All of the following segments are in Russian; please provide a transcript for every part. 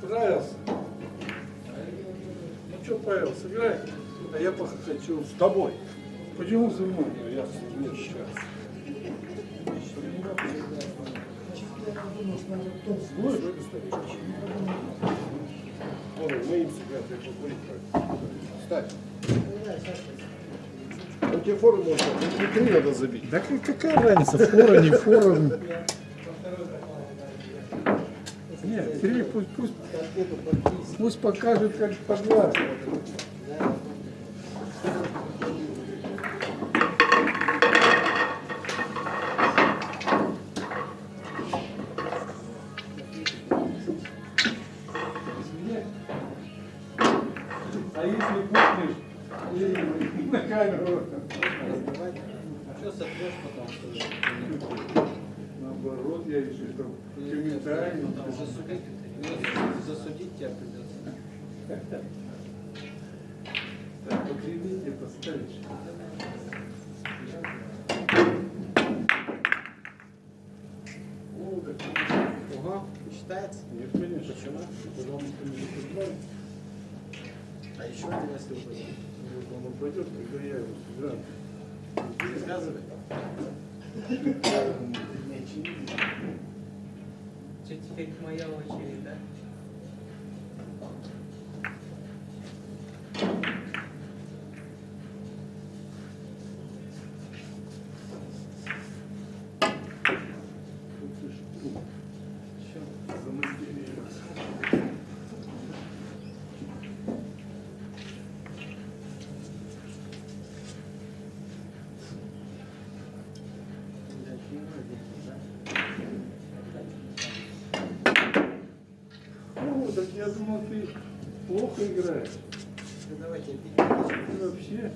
Понравился? Ну что, Павел, сыграй, а я хочу. С тобой. Почему со мной? Я нет, сейчас. Вон, мы им себя покурить. Встать. Он тебе фору может, внутри надо забить. Да как- какая разница, фора, не фора. Нет, три, пусть, пусть, пусть покажет, как поглаживать. А если пухнешь и на камеру, Что сотрешь потом? наоборот, я еще что Потом засудить, засудить тебя придется. Так, покривите, поставишь. О, как Ого, считается? Нет, конечно. Почему? Потому что не сыграл. А еще если упадет. Вот он упадет, когда я его сыграю. Рассказывай. Теперь моя очередь, да? Я думал, ты плохо играешь. Ну давайте, Ты вообще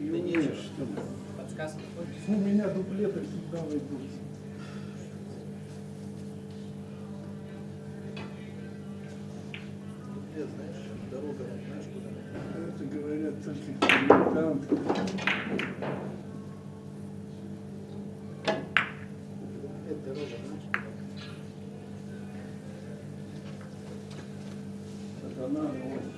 не Да умеешь, что ли? Подсказку хочешь? У меня дуплеты всегда войдут. Дуплет, знаешь, дорога, знаешь куда? Это говорят только дилетанты. Дуплет, дорога, знаешь куда? Сатана, вот. Сколько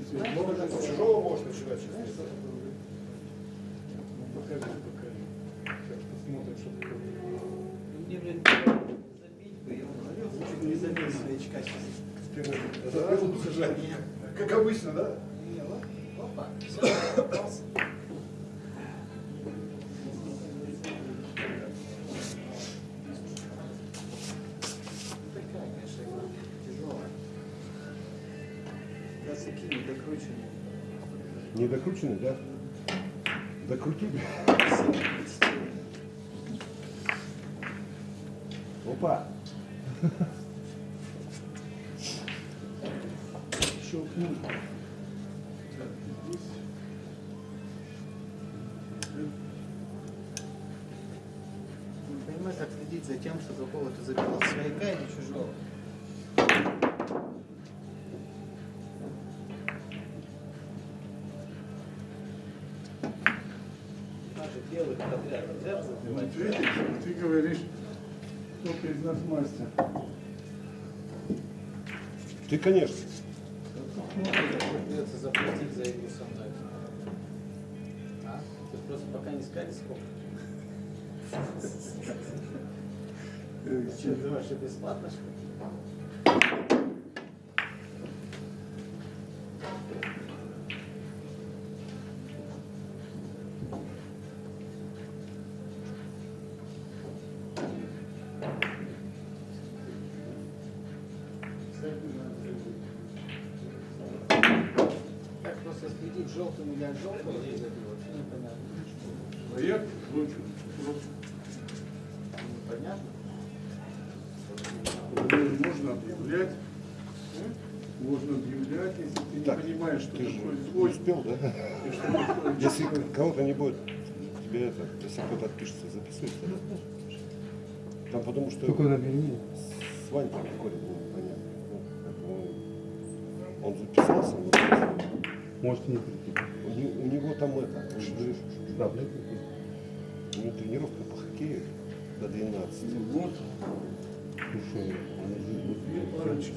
чужого можешь начинать сейчас. Ну, покажи, покажи. Сейчас посмотрим, что такое. Мне, блин, забить бы его. Чуть не забил свечка сейчас. Забыл сажать. Как обычно, да? Не, вот, опа, все, Не докрученный, да? Докрути. Опа. Щелкнул. Не понимаю, как следить за тем, что какого-то забила свояка или чужого. Белых подряд нельзя Вот забивать. видишь, ты говоришь, кто из нас мастер. Ты, конечно. Придется заплатить за игру со мной. А? Ты просто пока не сказали сколько. Э, Что, думаешь, что бесплатно, что ли? Желтым или от желтого, вообще непонятно. Проект ночью. Понятно? Можно объявлять. Можно объявлять, если ты не Так, понимаешь, что Ты же свой. успел, да? Если кого-то не будет, тебе это, если кто-то отпишется, записывайся. Там потому что Только набери. с Ванькой какой-то был понятно. Ну, он записался, но Можете не прийти. у, не- у него там это, он же- Да, у него тренировка по хоккею до 12. Вот, Слушай, две парочки.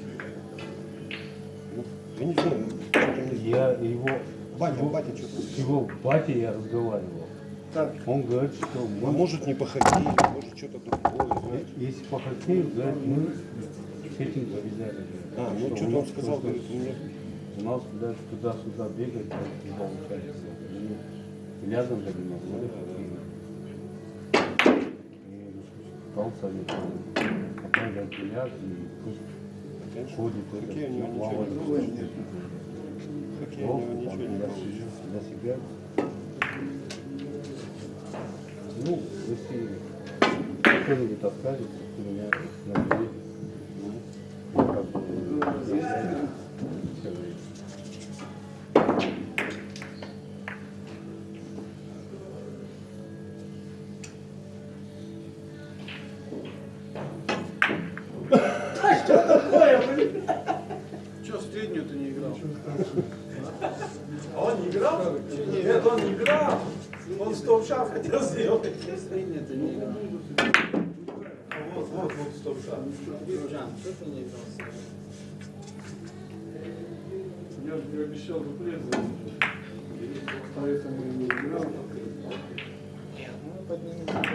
Ну, я не знаю, мне- я его, Батя, батя что-то. с его батей я разговаривал. Так, Он говорит, что А мы, может не по хоккею, может что-то другое, знаешь. если по хоккею, говорит, мы с этим повидали. А, ну Что что-то у он сказал, говорит, мне У нас даже туда-сюда бегать, не получается. Рядом же не могу. Дал совет. Потом говорит, ляг и пусть ходит. получится. Хоккей у Плохо, него ничего не для себя. Ну, если кто-нибудь откажется, то меня наберет. Он не играл? Нет, он не играл. Он стоп-шаг хотел сделать. Вот, вот, вот стоп-шаг. Жан, что ты не среднюю? я же обещал дуплет. Поэтому и не играл. Ну,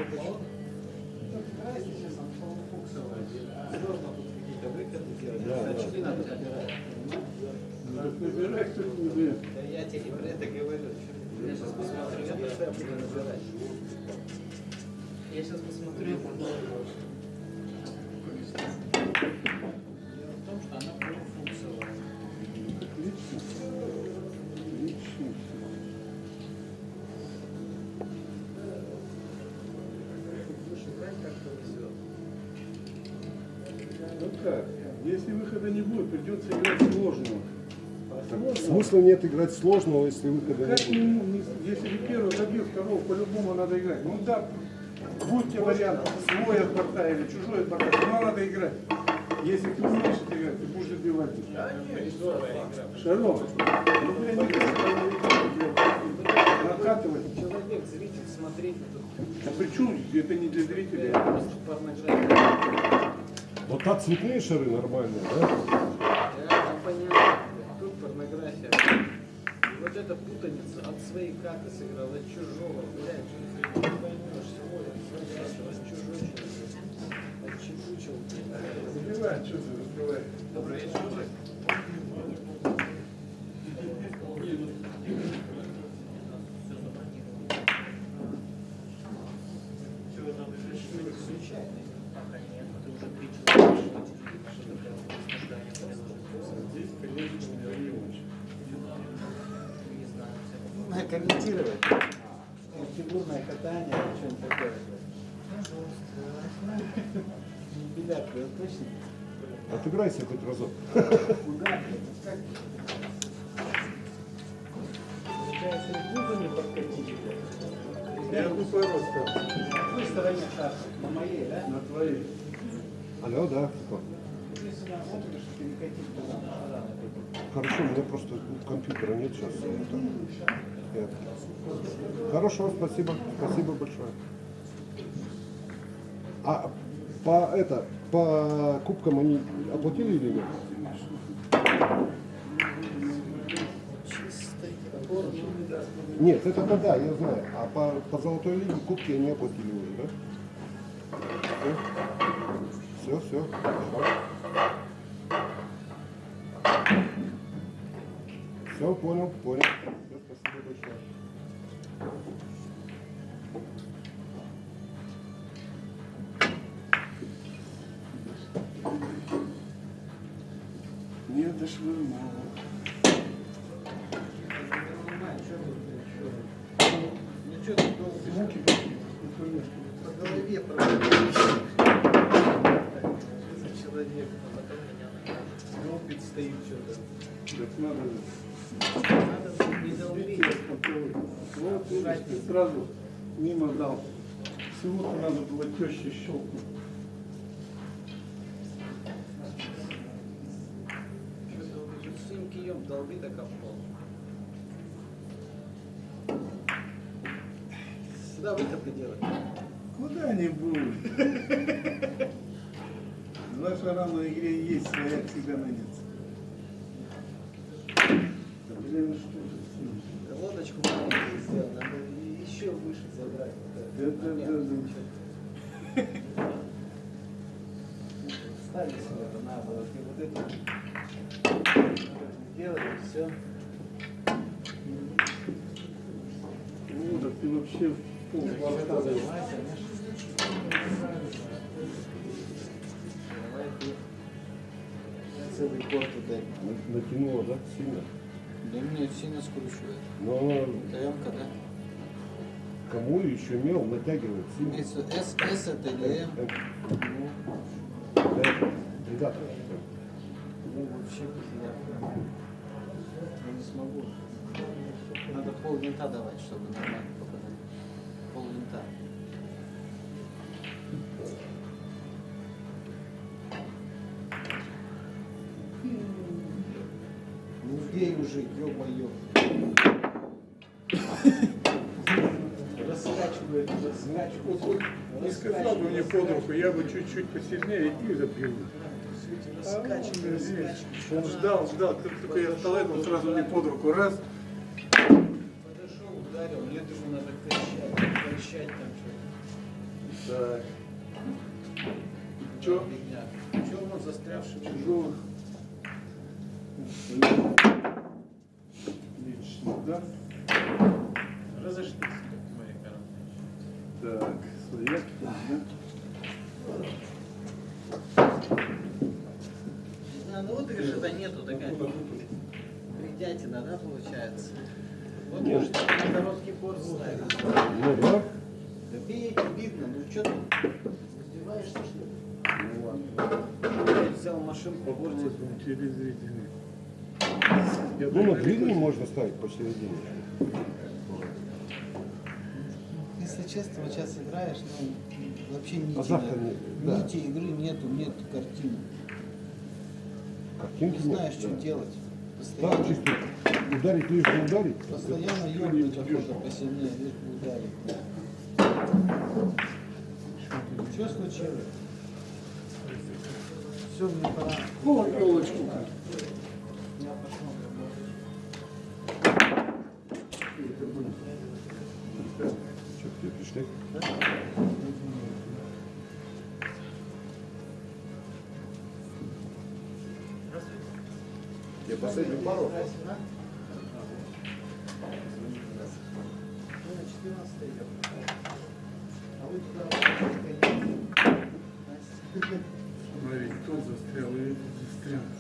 Я тебе говорю. Я сейчас посмотрю, я буду набирать. Я сейчас посмотрю. Дело в том, что она полуфункциональная. Отлично. Отлично. Ну как, если выхода не будет, придется играть Смысла нет играть сложного, если выхода как не будет. не- если ты первый забил, второго по-любому надо играть. Ну да, будь тебе вариант, свой от борта или чужой от борта, но надо играть. Если ты умеешь это играть, ты будешь забивать. Шаров, ну бля, не накатывать. Человек, зритель, смотреть. А при чем? Это не для порнография. Вот так цветные шары нормальные? Да, от своей карты сыграл, от чужого, блядь, не поймешь, свой, от чужой человек. Отчебучил. Забивай, что ты забивай. Добрый вечер. Надо комментировать. Фигурное катание, что-нибудь такое. Ребят, вы точно? Отыграйся хоть разок. Куда? Как? Получается, и клубы не подкатили. Я тупой рост На какой стороне шар? На моей, да? на твоей. Алло, да. Если сюда смотришь, перекатить туда. Хорошо, у меня просто компьютера нет сейчас. так- я- Хорошо, спасибо. Спасибо большое. А по это, по кубкам они оплатили или нет? Нет, это да, да, я знаю. А по, по золотой лиге кубки они оплатили уже, да? Все, все, Все, понял, понял. Все, спасибо большое. Не? Муки пошли. Ну, конечно. По голове человек, а потом меня накажут. Долбит, стоит что-то. Так надо. Вот сразу мимо дал. Всего-то надо было теще щелкнуть. Своим кием долби так об пол. Сюда выходы делать. Куда-нибудь. Два шара на игре есть, своя всегда найдется. Да, блин, ну что же. Лодочку сделал, надо еще выше забрать. Да, да, да, да. Ставили себе это надо, вот, и вот это делать, все. Ну, да ты вообще в пол хвоста даешь. Давай ты целый корт ударь. Натянуло, да, сильно? Да мне сильно скручивает. Но она ТМ-ка, да? кому еще мел натягивает сильно. S, S это или М? Э, Ну, Ребята, Ну, вообще я, я не смогу. Надо пол винта давать, чтобы нормально попадать. Пол винта. Ну бей уже, ё-моё. Раскачивает, раскачивает. Вот не сказал бы мне под руку, я бы чуть-чуть посильнее и запил. Раскачивает. Он ждал, ждал, как только я встал, он сразу мне под руку, раз. Подошел, ударил, мне думаю, надо кричать, кричать там что-то. Так. Че? Фигня. Че он застрявший? Тяжелых. Лично, да? Разошлись, как мои. Так, свояк, да? Ну вот решета нету, такая бредятина, да, получается? Вот может на короткий порт ставить. ну да. Да бейте, видно, ну что ты издеваешься, что ли? Ну ладно. Я взял машинку, портит. Телезрители. Я Ну, на длинный можно ставить посередине. Если честно, вот сейчас играешь, ну, вообще нити, Азарта нет. нет, да. нити игры нету, нет картины. Картинки Не знаешь, нет, что да. делать. Постоянно, чисто ударить лишь бы ударить. постоянно ёбнуть охота посильнее, лишь бы ударить. Что случилось? Все, мне пора. О, елочку. Я последнюю пару. Здрасте, на 14 идем. Вы туда работаете, Настя. Смотри, тот застрял, и застрял.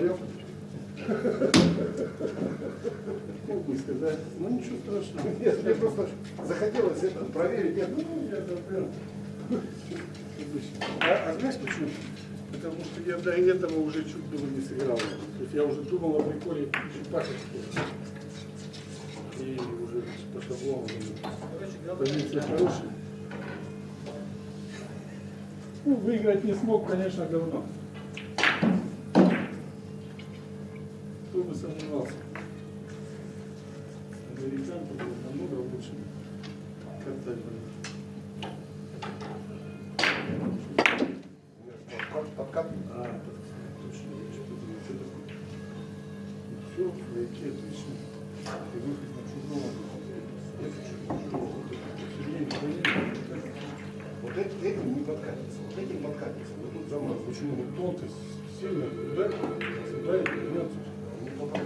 Долбоёб? Мог бы сказать, ну ничего страшного. Нет, мне просто захотелось это проверить. Нет, ну, я добрел. А, а знаешь почему? Потому что я до этого уже чуть было не сыграл. То есть я уже думал о приколе Чупашечки. И уже по шаблону. Позиция хорошая. Ну, выиграть не смог, конечно, давно. Сомневался. Американцы были намного лучше катать. как? А, точно, что-то. Все, отлично. И выход на чужого. Вот эти, эти не подкатятся, вот эти подкатятся. Вот тут замок. Почему? Ну, тонкость сильно ударит, ударит, вернется. Не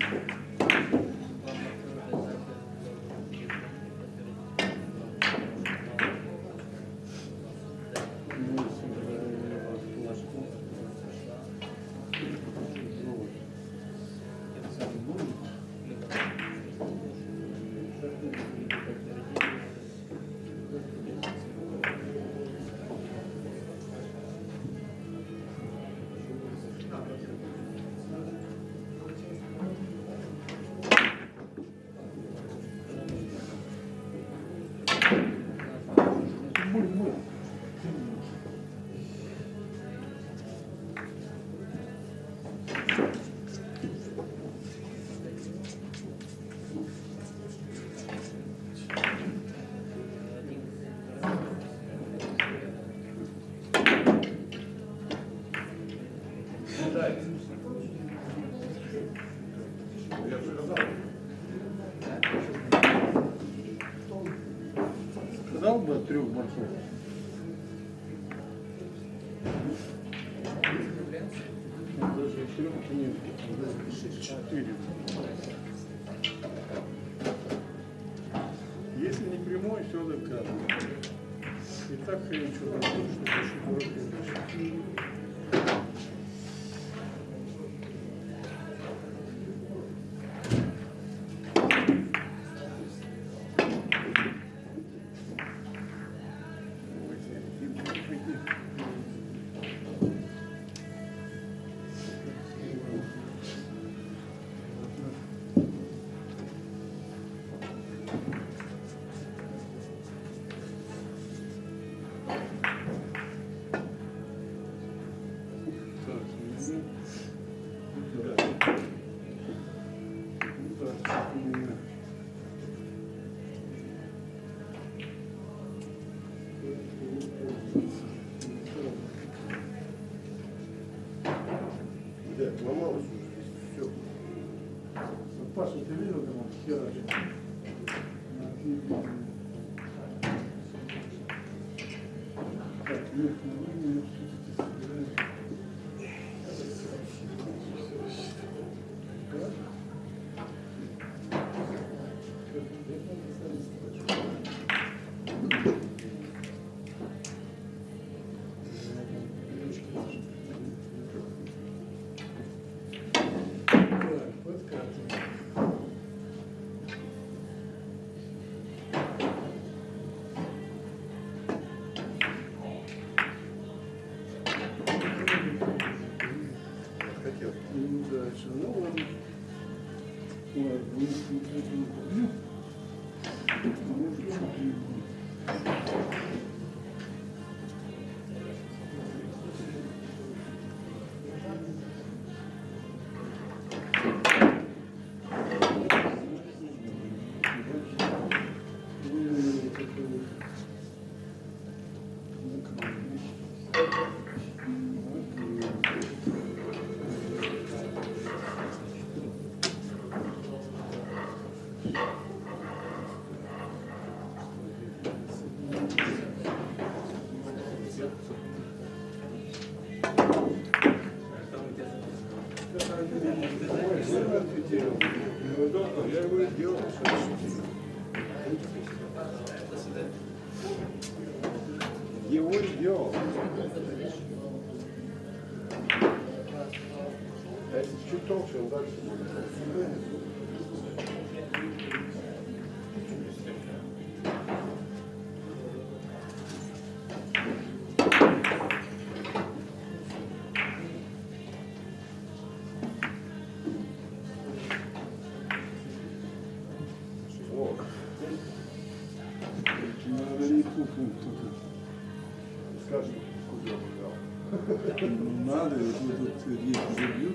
парочка. Мы трех борцов. Даже трех нет. Четыре. Если не прямой, все доказано. И так хрен что там, что Да, ломалось уже все. Вот Паша, ты видел, как он херачит? Так, верхнюю чуть толще, он дальше будет. Скажи, куда он взял. Ну, Надо, вот вот тут если забьют,